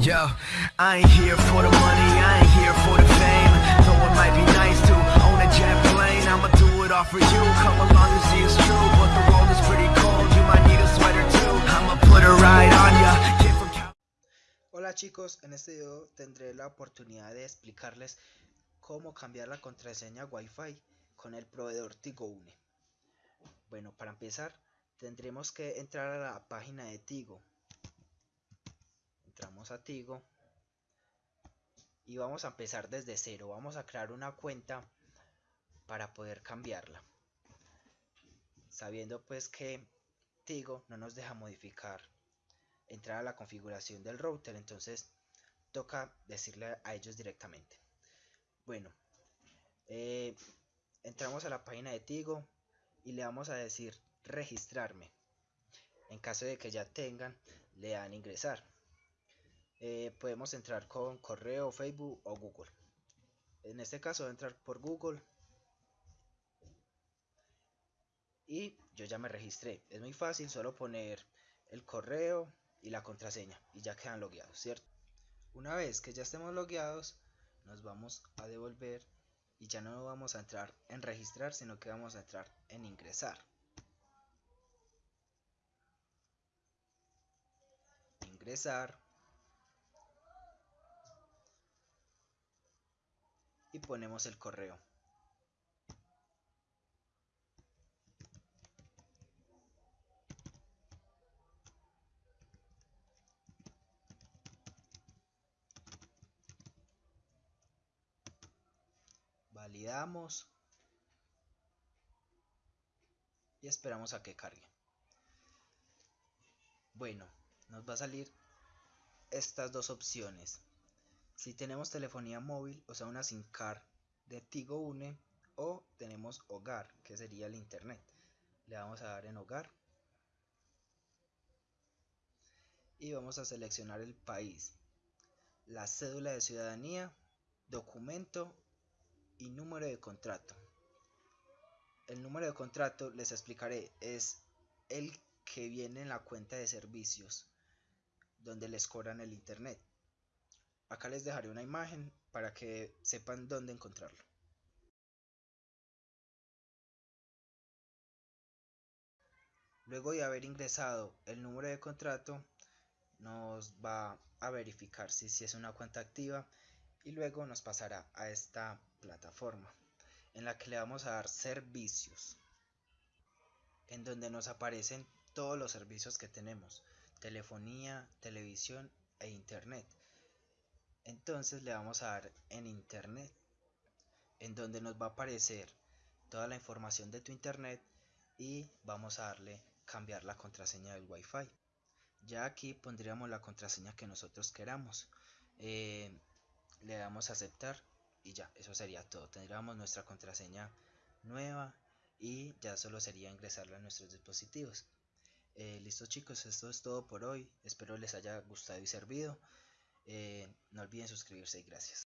Yo, I ain't here for the money, I ain't here for the fame. Though it might be nice to own a jet plane, I'ma do it all for you. Come along and see it's true, but the world is pretty cold. You might need a sweater too. I'ma put a ride on ya. Hola chicos, en este video tendré la oportunidad de explicarles cómo cambiar la contraseña Wi-Fi con el proveedor Tigo Une. Bueno, para empezar tendremos que entrar a la página de Tigo. Entramos a Tigo y vamos a empezar desde cero. Vamos a crear una cuenta para poder cambiarla. Sabiendo pues que Tigo no nos deja modificar entrar a la configuración del router entonces toca decirle a ellos directamente bueno eh, entramos a la página de Tigo y le vamos a decir registrarme en caso de que ya tengan le dan ingresar eh, podemos entrar con correo facebook o google en este caso voy a entrar por google y yo ya me registré es muy fácil solo poner el correo y la contraseña y ya quedan logueados, ¿cierto? Una vez que ya estemos logueados, nos vamos a devolver y ya no vamos a entrar en registrar, sino que vamos a entrar en ingresar. Ingresar. Y ponemos el correo. validamos y esperamos a que cargue bueno nos va a salir estas dos opciones si tenemos telefonía móvil o sea una SIM card de Tigo Une o tenemos hogar que sería el internet le vamos a dar en hogar y vamos a seleccionar el país la cédula de ciudadanía documento y número de contrato. El número de contrato, les explicaré, es el que viene en la cuenta de servicios donde les cobran el internet. Acá les dejaré una imagen para que sepan dónde encontrarlo. Luego de haber ingresado el número de contrato, nos va a verificar si, si es una cuenta activa y luego nos pasará a esta plataforma en la que le vamos a dar servicios en donde nos aparecen todos los servicios que tenemos telefonía televisión e internet entonces le vamos a dar en internet en donde nos va a aparecer toda la información de tu internet y vamos a darle cambiar la contraseña del wifi ya aquí pondríamos la contraseña que nosotros queramos eh, le damos a aceptar y ya, eso sería todo. Tendríamos nuestra contraseña nueva y ya solo sería ingresarla a nuestros dispositivos. Eh, listo chicos, esto es todo por hoy. Espero les haya gustado y servido. Eh, no olviden suscribirse y gracias.